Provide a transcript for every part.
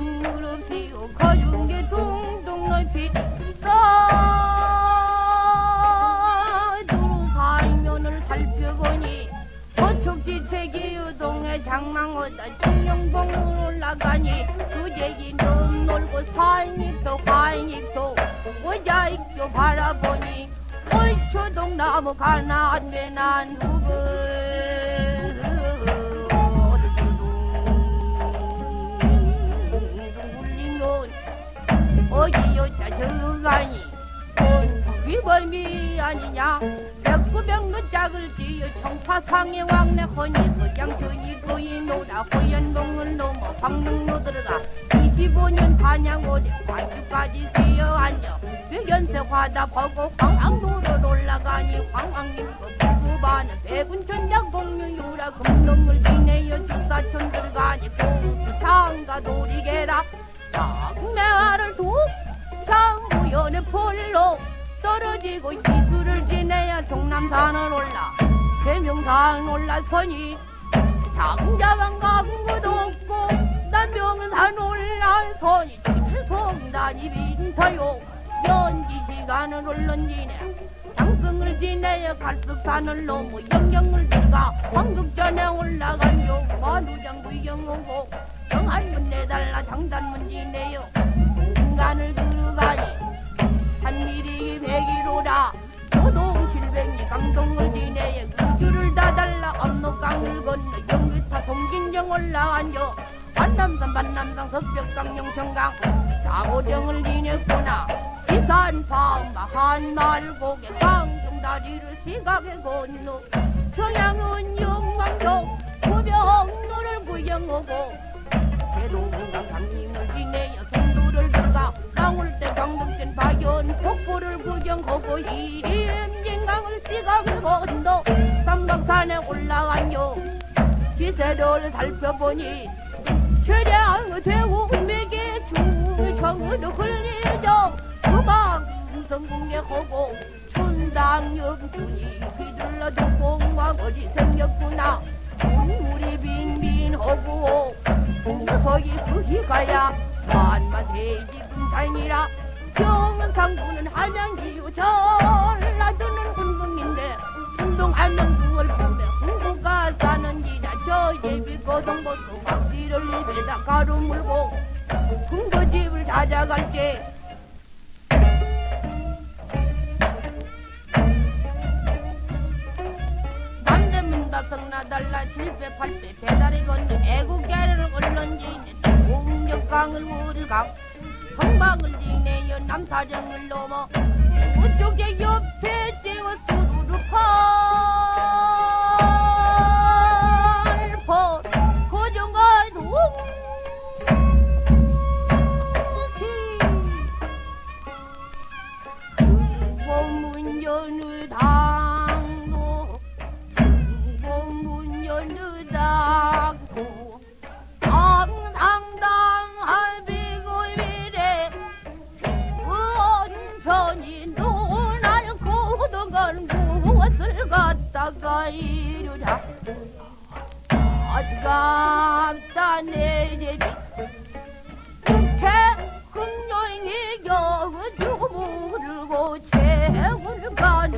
큰 무릎 피고 게 둥둥 넓히 유동의 장망어다 중령봉으로 올라가니 그제기 넌 놀고 사인익도 화인익도 모자익도 바라보니 얼초동 나무 가난 외난 후그 요자 저가니 위범이 아니냐? 백구백로 짝을 띄어 청파상의 왕래 허니 서장천이 거인노라 호연봉을 넘어 황릉로 들어가 25년 반양오리 관주까지 쉬어 앉아 유연세화다 보고 황항로를 올라가니 황왕님도 부부반은 백운천장 공유유라 금동을 지내어 폴로 떨어지고 기술을 지내야 동남산을 올라 해명산 올라서니 장자왕 가군구도 없고 남명산 올라서니 성단이 빈터요. 연지 시간을 올런지네 장승을 지내야 갈석산을 넘어 영경을 들어가 황급전에 올라간 요 만우장 구경 오고 영한문 내달라 장단문 지내요 백이로라 도동 칠백리 강동을 지내에 그줄을 다 달라 압록강을 건너 영기타 동진정 올라앉아 반남산 반남산 석벽강 영천강. 사고정을 지냈구나. 이산파 한말고개 강정다리를 시각에 건너. 평양은 영광교 구병로를 구경하고. 대동강 강림을 지내어 구경하고 임진강을 시각에 건너 삼각산에 올라가뇨. 지세를 살펴보니 최량 대웅맥의 중청으로 흘리죠. 그방 성공에 하고 춘당영준이 휘둘러도 공왕어리 생겼구나. 우리 빈빈하고 공서기 그히 가야 만만 대지 분산이라 경은 상부는 한양기유 전라도는 운동인데 운동 한명두을 보면 흥부가 사는지라 저 예비 고동보도 박지를 입에다 가루 물고 흥거집을 찾아갈게. 남대문 바성나 달라 7배 8배 배달이 건너 애국계를 걸런지 동력강을 우리강 성방을 지내어 남사정을 넘어. 그쪽에 옆에 수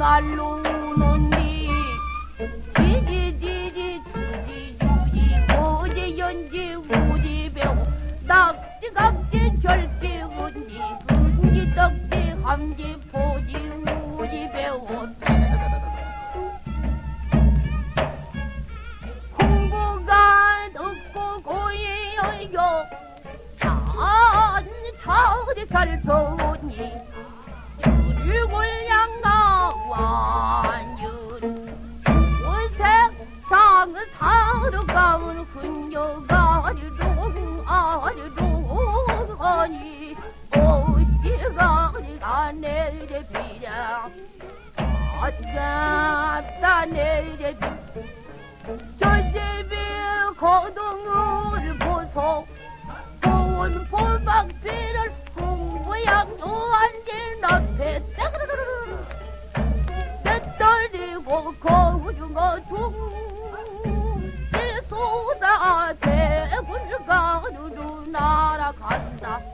말로 우는디 지지지지 주지주지 고지 연지 우지 배우. 낙지 각지 절지 운지 근지 떡지 함지 포지 우지 배우. 홍보가 듣고 고이여요. 찬찬히 살펴니 가으로 가으로 군요 가리롱 아리롱 아니 어찌가 우리가 내일의 비야 아따따 내일의 비. 전집이 거동을 보소. 보온 보박지를 풍부양 노안진 앞에 따그르르르 내 떨리고 거우중어 중 앞에 군주가 두두 날아간다.